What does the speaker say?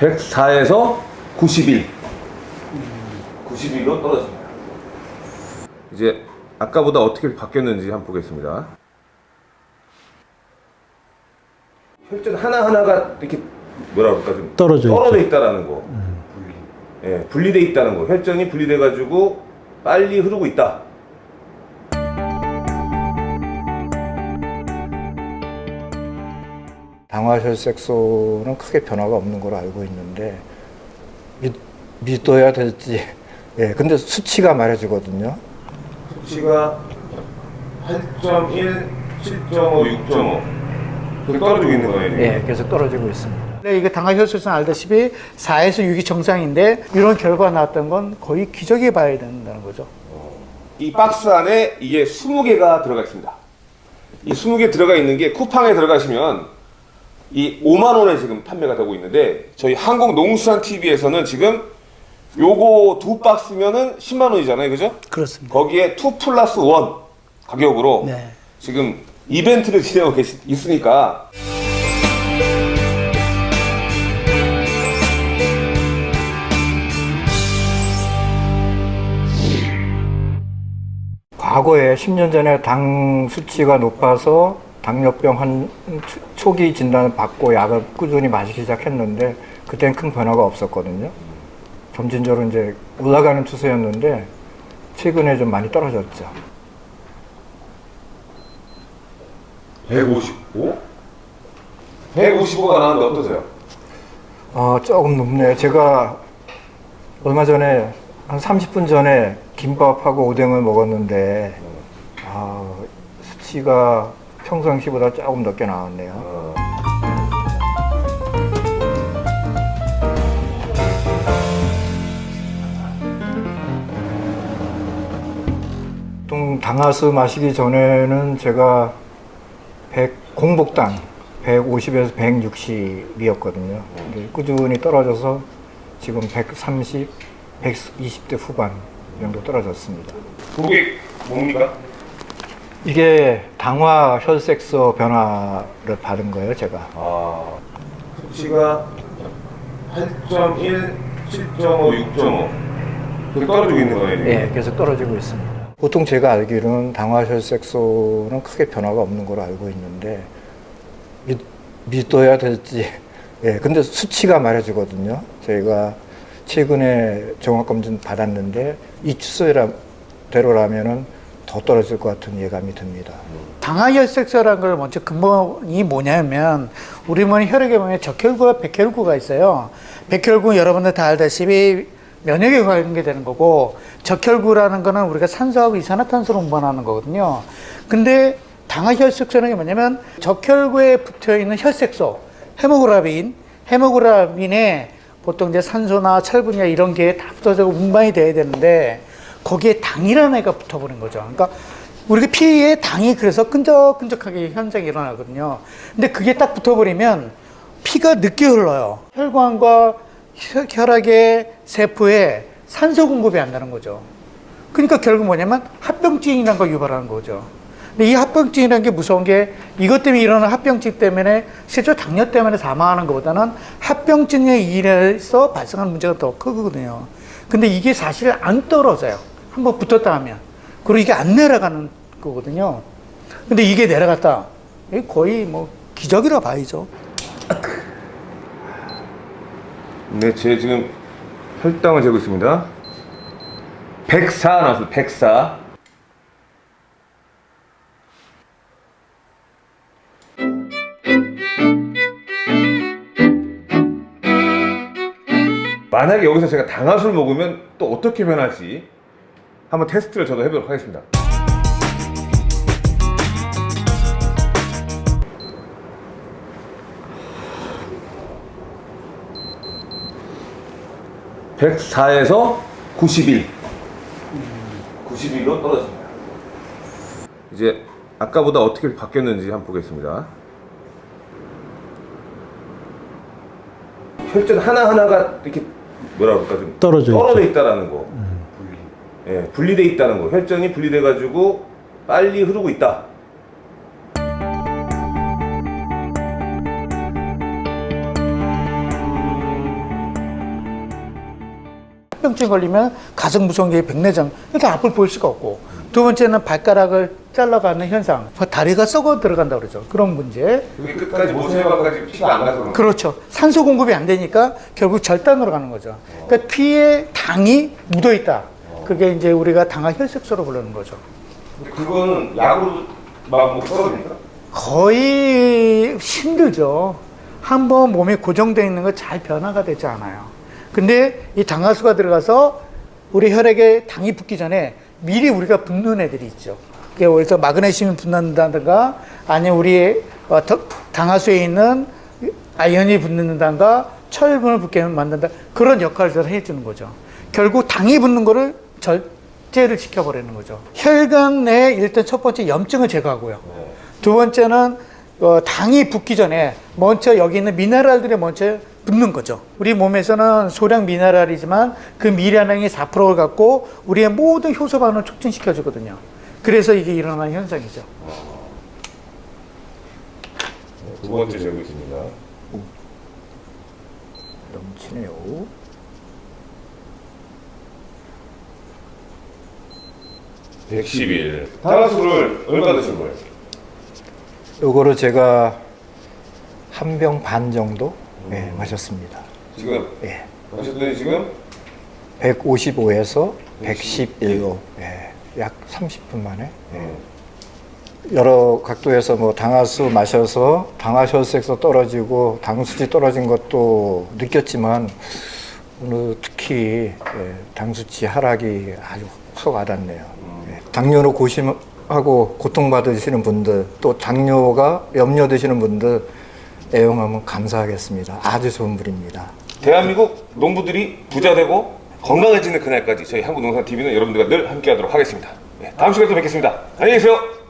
104에서 91 91로 떨어집니다. 이제 아까보다 어떻게 바뀌었는지 한번 보겠습니다. 혈전 하나하나가 이렇게 뭐라 그럴까? 좀 떨어져 떨어져 있다라는 거. 예, 분리돼 있다는 거. 혈전이 분리돼 가지고 빨리 흐르고 있다 당화혈색소는 크게 변화가 없는 걸로 알고 있는데 믿, 믿어야 될지 예 근데 수치가 말해주거든요 수치가 8.1, 7.5, 6.5 그렇게 떨어지고 있는 거예요 지금? 예 계속 떨어지고 있습니다 네, 이게 당화혈색소는 알다시피 4에서 6이 정상인데 이런 결과가 나왔던 건 거의 기적이 봐야 된다는 거죠. 이 박스 안에 이게 20개가 들어가 있습니다. 이 20개 들어가 있는 게 쿠팡에 들어가시면 이 5만 원에 지금 판매가 되고 있는데 저희 한국 농수산 TV에서는 지금 요거 두 박스면은 10만 원이잖아요. 그죠? 그렇습니다. 거기에 2 플러스 1 가격으로 네. 지금 이벤트를 진행하고 계시, 있으니까 과거에 10년 전에 당 수치가 높아서 당뇨병 한 초- 초기 진단을 받고 약을 꾸준히 마시기 시작했는데 그땐 큰 변화가 없었거든요 점진적으로 이제 올라가는 추세였는데 최근에 좀 많이 떨어졌죠 155? 155가 나왔는데 어떠세요? 어, 조금 높네요. 제가 얼마 전에 한 30분 전에 김밥하고 오뎅을 먹었는데 아, 수치가 평상시보다 조금 높게 나왔네요. 보통 당화수 마시기 전에는 제가 100, 공복당 150에서 160이었거든요. 근데 꾸준히 떨어져서 지금 130, 120대 후반 정도 떨어졌습니다. 그게 뭡니까? 이게 당화 혈색소 변화를 받은 거예요, 제가. 아, 수치가 8.1, 7.5, 6.5 그렇게 떨어지고 있는 거예요. 예, 계속 떨어지고 있습니다. 보통 제가 알기로는 당화 혈색소는 크게 변화가 없는 걸로 알고 있는데 믿, 믿어야 될지 예, 근데 수치가 말해주거든요. 저희가 최근에 종합검진 받았는데 이 추세대로라면은 더 떨어질 것 같은 예감이 듭니다. 당화혈색소라는 걸 먼저 근본이 뭐냐면 우리 몸 혈액에 보면 적혈구와 백혈구가 있어요. 백혈구 여러분들 다 알다시피 면역에 관계되는 거고 적혈구라는 거는 우리가 산소하고 이산화탄소를 운반하는 거거든요. 근데 당화혈색소는 게 뭐냐면 적혈구에 붙어 있는 혈색소, 헤모그라빈, 헤모그라빈에 보통 이제 산소나 철분이나 이런 게 다 붙어서 운반이 돼야 되는데 거기에 당이라는 애가 붙어버린 거죠. 그러니까 우리가 피에 당이 그래서 끈적끈적하게 현상이 일어나거든요. 근데 그게 딱 붙어버리면 피가 늦게 흘러요. 혈관과 혈- 혈액의 세포에 산소 공급이 안 되는 거죠. 그러니까 결국 뭐냐면 합병증이라는 걸 유발하는 거죠. 근데 이 합병증이라는 게 무서운 게 이것 때문에 일어나는 합병증 때문에 실제 당뇨 때문에 사망하는 것보다는 합병증에 의해서 발생하는 문제가 더 크거든요. 근데 이게 사실 안 떨어져요. 한번 붙었다 하면. 그리고 이게 안 내려가는 거거든요. 근데 이게 내려갔다. 거의 뭐 기적이라 봐야죠. 네, 제 지금 혈당을 재고 있습니다. 104 나왔어요. 104. 만약에 여기서 제가 당화술 먹으면 또 어떻게 변할지 한번 테스트를 저도 해보도록 하겠습니다. (104에서) (91) (91로) 떨어집니다. 이제 아까보다 어떻게 바뀌었는지 한번 보겠습니다. 혈전 하나하나가 이렇게 뭐라 그럴까? 좀 떨어져, 떨어져 있다라는 거. 음. 예, 분리돼 있다는 거. 혈전이 분리돼 가지고 빨리 흐르고 있다. 병증 걸리면 가슴 무성기 백내장. 일단 앞을 볼 수가 없고. 두 번째는 발가락을 잘라가는 현상 뭐 다리가 썩어 들어간다 그러죠 그런 문제 그게 끝까지 모세혈관까지 피가 안 가서. 그렇죠 산소 공급이 안 되니까 결국 절단으로 가는 거죠 그러니까 피에 당이 묻어 있다 그게 이제 우리가 당화 혈색소로 부르는 거죠 그거는 약으로 막뭐 떨어집니까? 거의 힘들죠. 한번 몸에 고정되어 있는 거 잘 변화가 되지 않아요. 근데 이 당하수가 들어가서 우리 혈액에 당이 붙기 전에 미리 우리가 붓는 애들이 있죠. 그게 그래서 마그네슘이 붙는다든가 아니면 우리 어, 더- 당하수에 있는 아연이 붙는다든가 철분을 붙게 만든다 그런 역할을 해주는 거죠. 결국 당이 붙는 거를 절제를 시켜버리는 거죠. 혈관 내 일단 첫 번째 염증을 제거하고요. 두 번째는 어, 당이 붙기 전에 먼저 여기 있는 미네랄들이 먼저 붙는 거죠. 우리 몸에서는 소량 미네랄이지만 그 미네랄이 4%를 갖고 우리의 모든 효소 반응을 촉진시켜 주거든요. 그래서 이게 일어나는 현상이죠. 두 번째 재고 있습니다. 넘치네요. 백 110일. 탄화수를 얼마 드신 거예요? 요거를 제가 한 병 반 정도 예, 마셨습니다. 지금 예. 하셨더니 지금 155에서 111로 예, 약 30분 만에 예. 여러 각도에서 뭐 당화수 마셔서 당화혈색소 떨어지고 당 수치 떨어진 것도 느꼈지만 오늘 특히 예, 당 수치 하락이 아주 확 와닿네요. 예. 당뇨로 고심하고 고통받으시는 분들 또 당뇨가 염려되시는 분들 애용하면 감사하겠습니다. 아주 좋은 분입니다. 대한민국 농부들이 부자 되고 건강해지는 그날까지 저희 한국농산TV는 여러분들과 늘 함께하도록 하겠습니다. 네, 다음 시간에 또 뵙겠습니다. 안녕히 계세요.